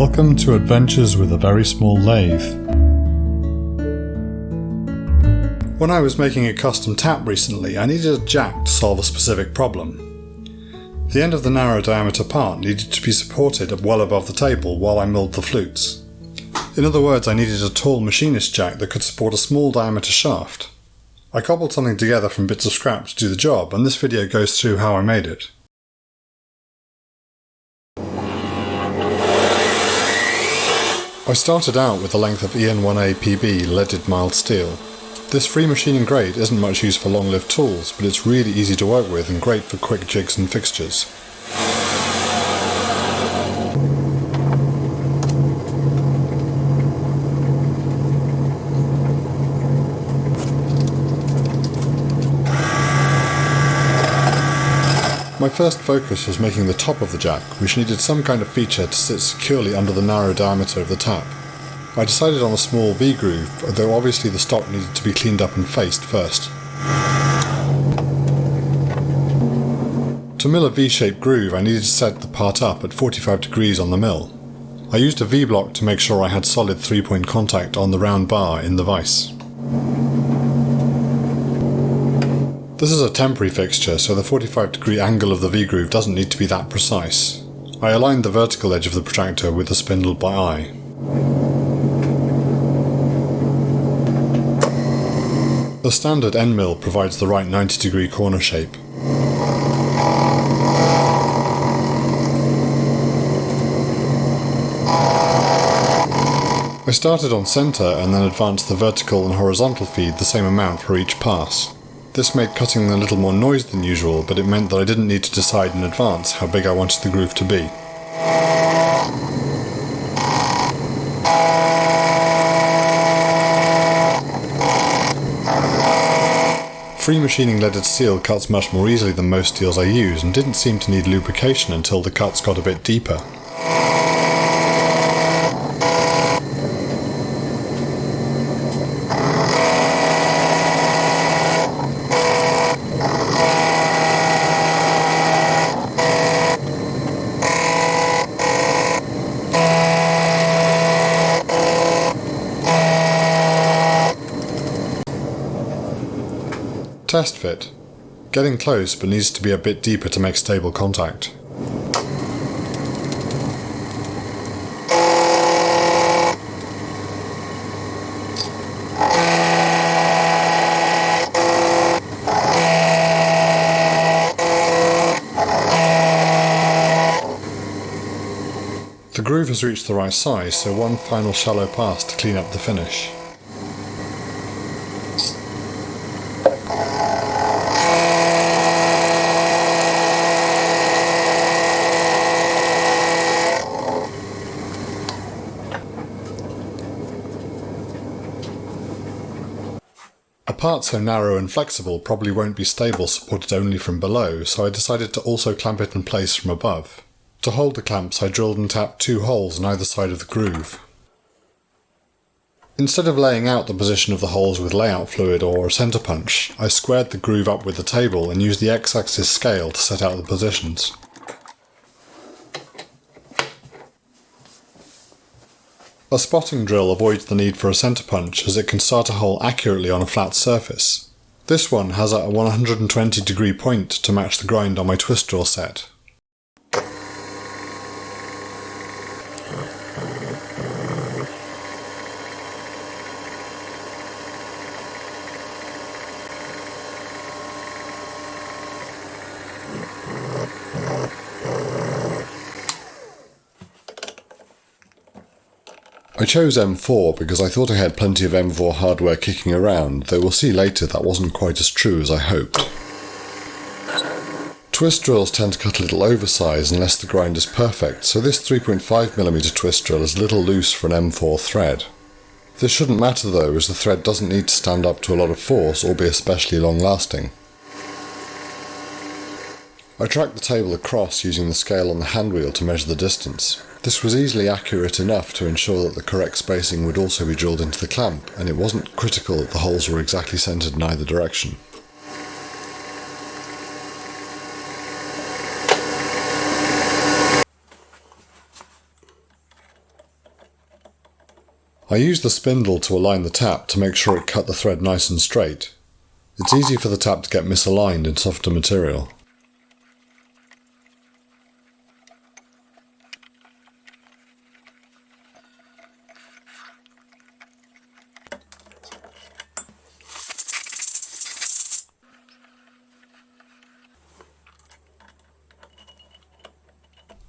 Welcome to Adventures with a Very Small Lathe. When I was making a custom tap recently, I needed a jack to solve a specific problem. The end of the narrow diameter part needed to be supported well above the table while I milled the flutes. In other words, I needed a tall machinist jack that could support a small diameter shaft. I cobbled something together from bits of scrap to do the job, and this video goes through how I made it. I started out with the length of EN1A PB leaded mild steel. This free machining grade isn't much use for long-lived tools, but it's really easy to work with and great for quick jigs and fixtures. My first focus was making the top of the jack, which needed some kind of feature to sit securely under the narrow diameter of the tap. I decided on a small V-groove, though obviously the stock needed to be cleaned up and faced first. To mill a V-shaped groove I needed to set the part up at 45 degrees on the mill. I used a V-block to make sure I had solid three-point contact on the round bar in the vise. This is a temporary fixture, so the 45 degree angle of the V-groove doesn't need to be that precise. I aligned the vertical edge of the protractor with the spindle by eye. The standard end mill provides the right 90 degree corner shape. I started on centre and then advanced the vertical and horizontal feed the same amount for each pass. This made cutting a little more noise than usual, but it meant that I didn't need to decide in advance how big I wanted the groove to be. Free machining leaded steel cuts much more easily than most steels I use and didn't seem to need lubrication until the cuts got a bit deeper. Test fit. Getting close but needs to be a bit deeper to make stable contact. The groove has reached the right size, so one final shallow pass to clean up the finish. Part so narrow and flexible probably won't be stable supported only from below, so I decided to also clamp it in place from above. To hold the clamps I drilled and tapped two holes on either side of the groove. Instead of laying out the position of the holes with layout fluid or a centre punch, I squared the groove up with the table and used the x-axis scale to set out the positions. A spotting drill avoids the need for a centre punch as it can start a hole accurately on a flat surface. This one has a 120 degree point to match the grind on my twist drill set. I chose M4 because I thought I had plenty of M4 hardware kicking around, though we'll see later that wasn't quite as true as I hoped. Twist drills tend to cut a little oversized unless the grind is perfect, so this 3.5mm twist drill is a little loose for an M4 thread. This shouldn't matter though, as the thread doesn't need to stand up to a lot of force or be especially long lasting. I tracked the table across using the scale on the handwheel to measure the distance. This was easily accurate enough to ensure that the correct spacing would also be drilled into the clamp, and it wasn't critical that the holes were exactly centred in either direction. I used the spindle to align the tap to make sure it cut the thread nice and straight. It's easy for the tap to get misaligned in softer material.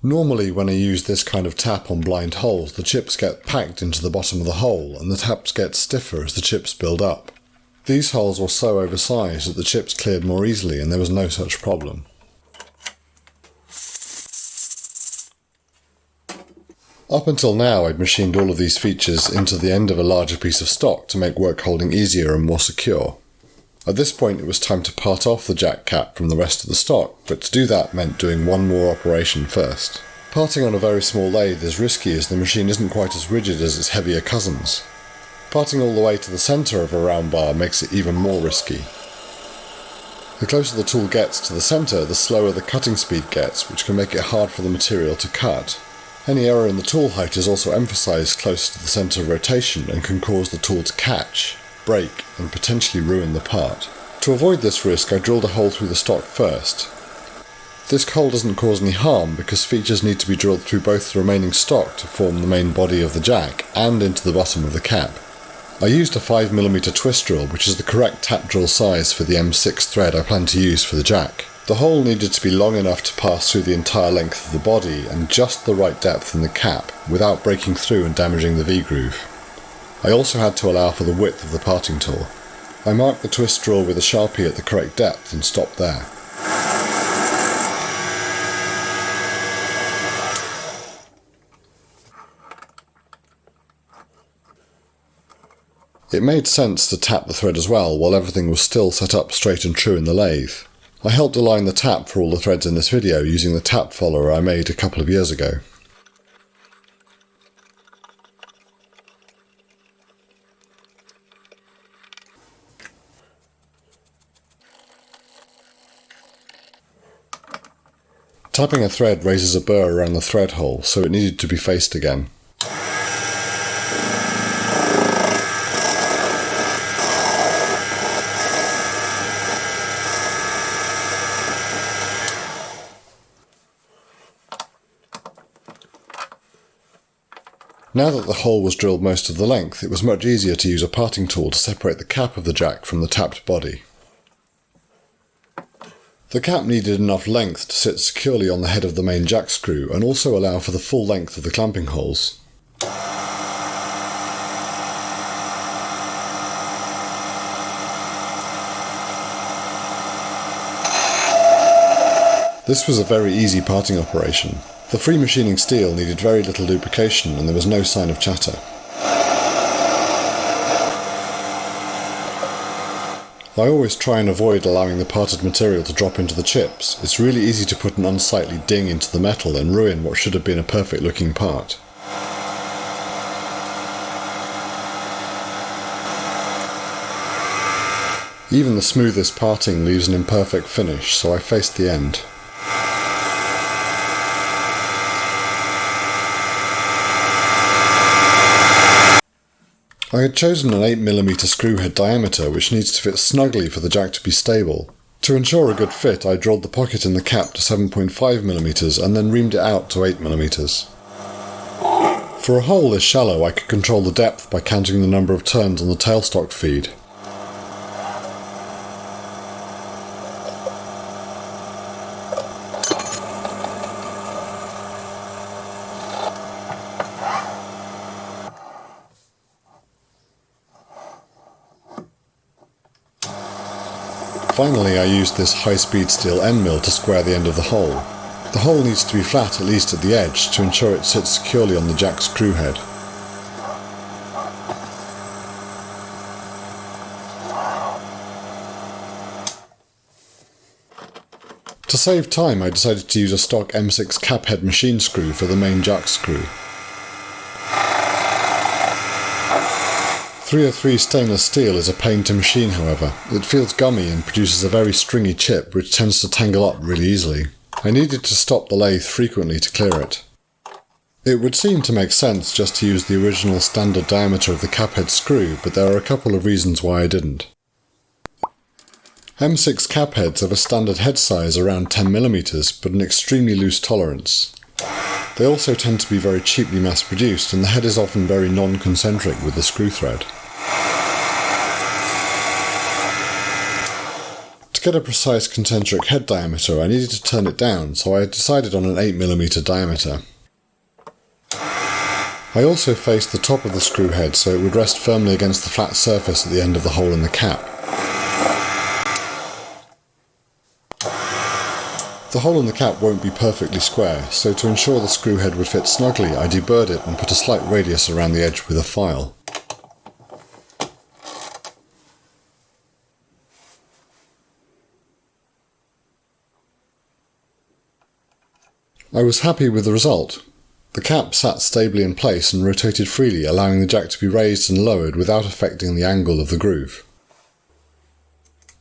Normally when I use this kind of tap on blind holes, the chips get packed into the bottom of the hole and the taps get stiffer as the chips build up. These holes were so oversized that the chips cleared more easily and there was no such problem. Up until now I'd machined all of these features into the end of a larger piece of stock to make work holding easier and more secure. At this point it was time to part off the jack cap from the rest of the stock, but to do that meant doing one more operation first. Parting on a very small lathe is risky as the machine isn't quite as rigid as its heavier cousins. Parting all the way to the centre of a round bar makes it even more risky. The closer the tool gets to the centre, the slower the cutting speed gets, which can make it hard for the material to cut. Any error in the tool height is also emphasised close to the centre of rotation and can cause the tool to catch, break and potentially ruin the part. To avoid this risk I drilled a hole through the stock first. This hole doesn't cause any harm because features need to be drilled through both the remaining stock to form the main body of the jack and into the bottom of the cap. I used a 5mm twist drill which is the correct tap drill size for the M6 thread I plan to use for the jack. The hole needed to be long enough to pass through the entire length of the body and just the right depth in the cap without breaking through and damaging the V-groove. I also had to allow for the width of the parting tool. I marked the twist drill with a sharpie at the correct depth and stopped there. It made sense to tap the thread as well while everything was still set up straight and true in the lathe. I helped align the tap for all the threads in this video using the tap follower I made a couple of years ago. Tapping a thread raises a burr around the thread hole, so it needed to be faced again. Now that the hole was drilled most of the length, it was much easier to use a parting tool to separate the cap of the jack from the tapped body. The cap needed enough length to sit securely on the head of the main jack screw and also allow for the full length of the clamping holes. This was a very easy parting operation. The free machining steel needed very little lubrication and there was no sign of chatter. I always try and avoid allowing the parted material to drop into the chips. It's really easy to put an unsightly ding into the metal and ruin what should have been a perfect looking part. Even the smoothest parting leaves an imperfect finish, so I faced the end. I had chosen an 8mm screw head diameter which needs to fit snugly for the jack to be stable. To ensure a good fit I drilled the pocket in the cap to 7.5mm and then reamed it out to 8mm. For a hole this shallow I could control the depth by counting the number of turns on the tailstock feed. Finally I used this high-speed steel end mill to square the end of the hole. The hole needs to be flat at least at the edge to ensure it sits securely on the jack screw head. To save time I decided to use a stock M6 cap head machine screw for the main jack screw. 303 stainless steel is a pain to machine however. It feels gummy and produces a very stringy chip which tends to tangle up really easily. I needed to stop the lathe frequently to clear it. It would seem to make sense just to use the original standard diameter of the cap head screw, but there are a couple of reasons why I didn't. M6 cap heads have a standard head size around 10mm, but an extremely loose tolerance. They also tend to be very cheaply mass produced, and the head is often very non-concentric with the screw thread. To get a precise concentric head diameter, I needed to turn it down, so I decided on an 8mm diameter. I also faced the top of the screw head so it would rest firmly against the flat surface at the end of the hole in the cap. The hole in the cap won't be perfectly square, so to ensure the screw head would fit snugly I deburred it and put a slight radius around the edge with a file. I was happy with the result. The cap sat stably in place and rotated freely, allowing the jack to be raised and lowered without affecting the angle of the groove.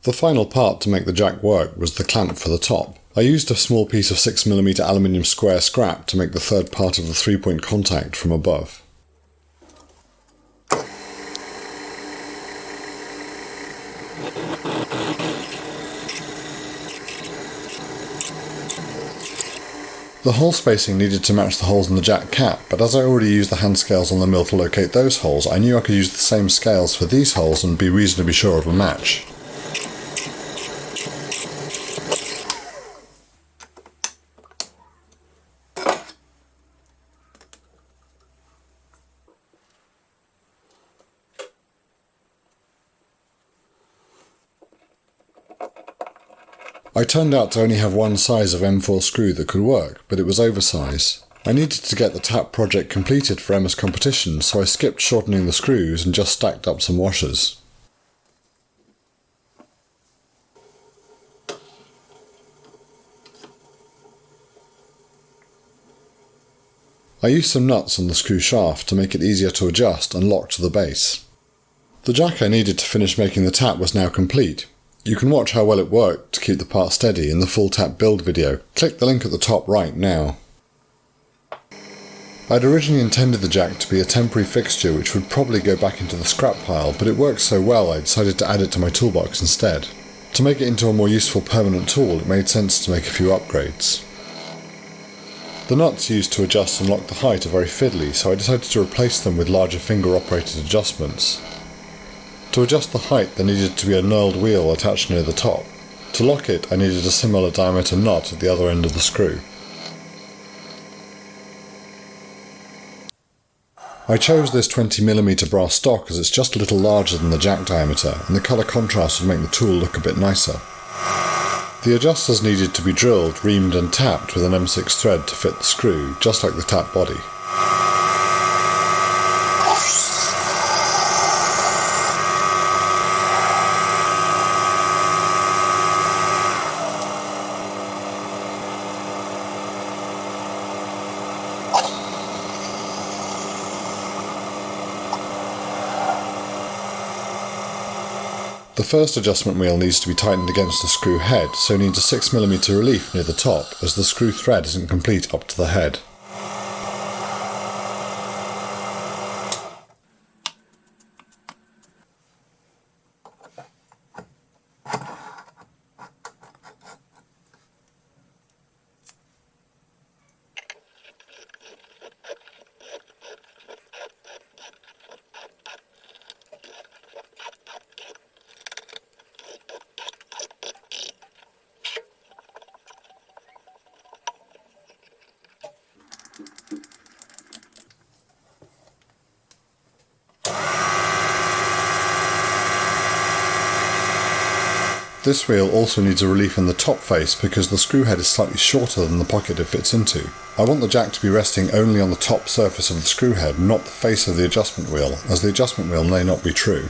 The final part to make the jack work was the clamp for the top. I used a small piece of 6mm aluminium square scrap to make the third part of the three-point contact from above. The hole spacing needed to match the holes in the jack cap, but as I already used the hand scales on the mill to locate those holes, I knew I could use the same scales for these holes and be reasonably sure of a match. I turned out to only have one size of M4 screw that could work, but it was oversize. I needed to get the tap project completed for Emma's competition, so I skipped shortening the screws and just stacked up some washers. I used some nuts on the screw shaft to make it easier to adjust and lock to the base. The jack I needed to finish making the tap was now complete, you can watch how well it worked to keep the part steady in the full tap build video. Click the link at the top right now. I'd originally intended the jack to be a temporary fixture which would probably go back into the scrap pile, but it worked so well I decided to add it to my toolbox instead. To make it into a more useful permanent tool, it made sense to make a few upgrades. The nuts used to adjust and lock the height are very fiddly, so I decided to replace them with larger finger operated adjustments. To adjust the height there needed to be a knurled wheel attached near the top. To lock it I needed a similar diameter nut at the other end of the screw. I chose this 20mm brass stock as it's just a little larger than the jack diameter and the colour contrast would make the tool look a bit nicer. The adjusters needed to be drilled, reamed and tapped with an M6 thread to fit the screw, just like the tap body. First adjustment wheel needs to be tightened against the screw head, so needs a 6mm relief near the top as the screw thread isn't complete up to the head. This wheel also needs a relief in the top face because the screw head is slightly shorter than the pocket it fits into. I want the jack to be resting only on the top surface of the screw head, not the face of the adjustment wheel, as the adjustment wheel may not be true.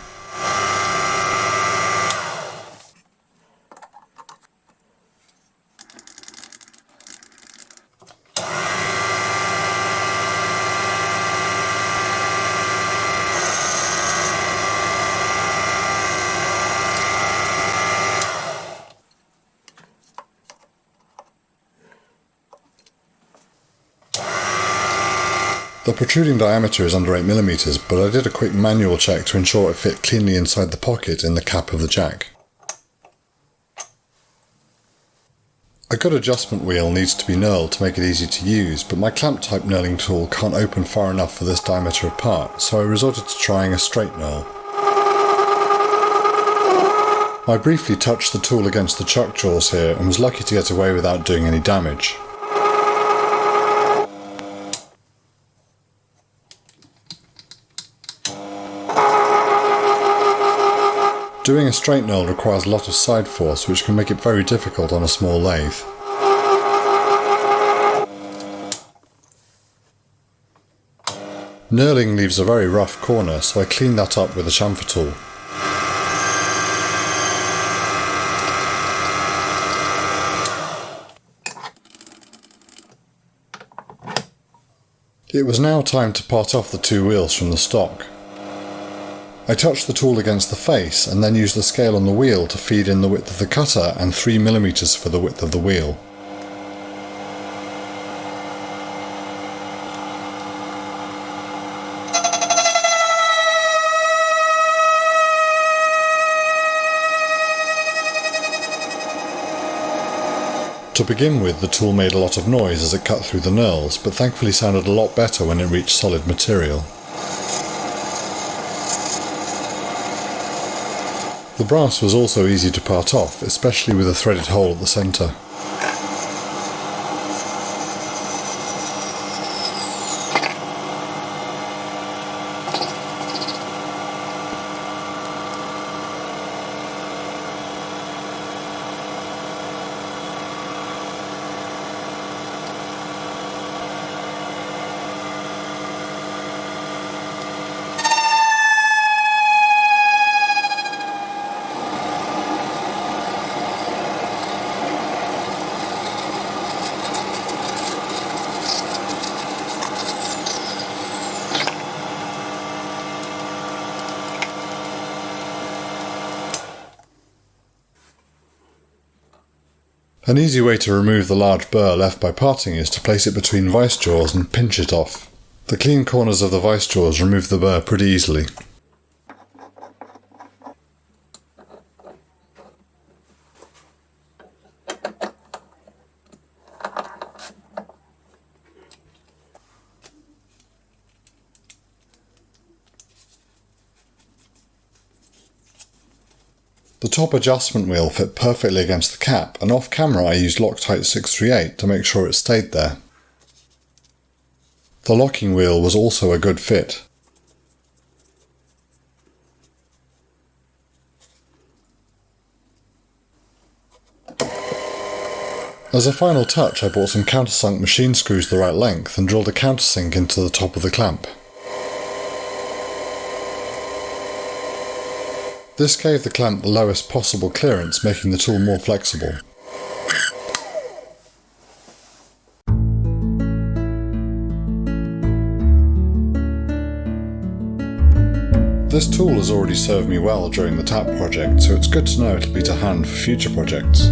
The protruding diameter is under 8mm, but I did a quick manual check to ensure it fit cleanly inside the pocket in the cap of the jack. A good adjustment wheel needs to be knurled to make it easy to use, but my clamp type knurling tool can't open far enough for this diameter of part, so I resorted to trying a straight knurl. I briefly touched the tool against the chuck jaws here and was lucky to get away without doing any damage. Doing a straight knurl requires a lot of side force which can make it very difficult on a small lathe. Knurling leaves a very rough corner so I cleaned that up with a chamfer tool. It was now time to part off the two wheels from the stock. I touched the tool against the face and then used the scale on the wheel to feed in the width of the cutter and 3mm for the width of the wheel. To begin with, the tool made a lot of noise as it cut through the knurls, but thankfully sounded a lot better when it reached solid material. The brass was also easy to part off, especially with a threaded hole at the centre. An easy way to remove the large burr left by parting is to place it between vice jaws and pinch it off. The clean corners of the vice jaws remove the burr pretty easily. The top adjustment wheel fit perfectly against the cap and off camera I used Loctite 638 to make sure it stayed there. The locking wheel was also a good fit. As a final touch I bought some countersunk machine screws the right length and drilled a countersink into the top of the clamp. This gave the clamp the lowest possible clearance, making the tool more flexible. This tool has already served me well during the tap project, so it's good to know it'll be to hand for future projects.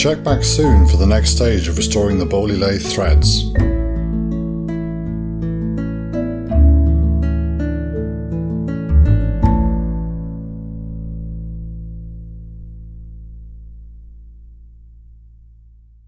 Check back soon for the next stage of restoring the Boley lathe threads.